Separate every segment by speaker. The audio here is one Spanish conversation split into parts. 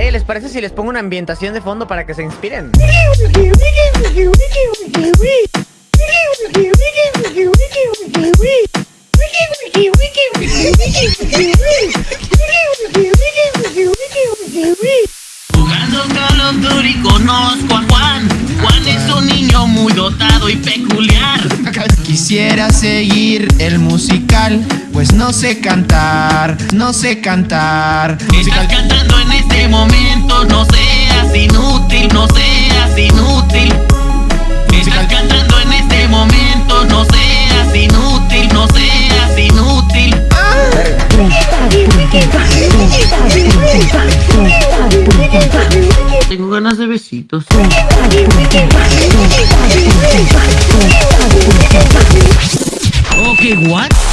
Speaker 1: Eh, ¿les parece si les pongo una ambientación de fondo para que se inspiren?
Speaker 2: Jugando Call of Duty conozco a Juan. Juan es un niño muy dotado y peculiar.
Speaker 3: Quisiera seguir el musical, pues no sé cantar, no sé cantar.
Speaker 2: Estás cantando en este momento, no seas inútil, no seas inútil. Estás cantando en este momento, no seas inútil, no seas inútil. Tengo ganas de besitos. Ok, what?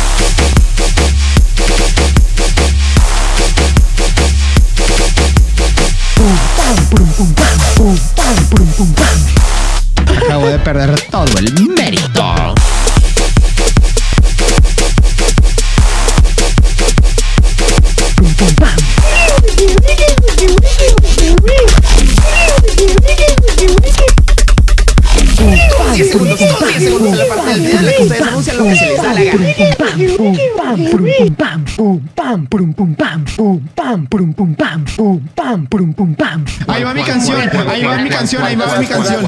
Speaker 3: Se les da la gana. Ahí va mi canción, ahí va mi canción, ahí va mi canción.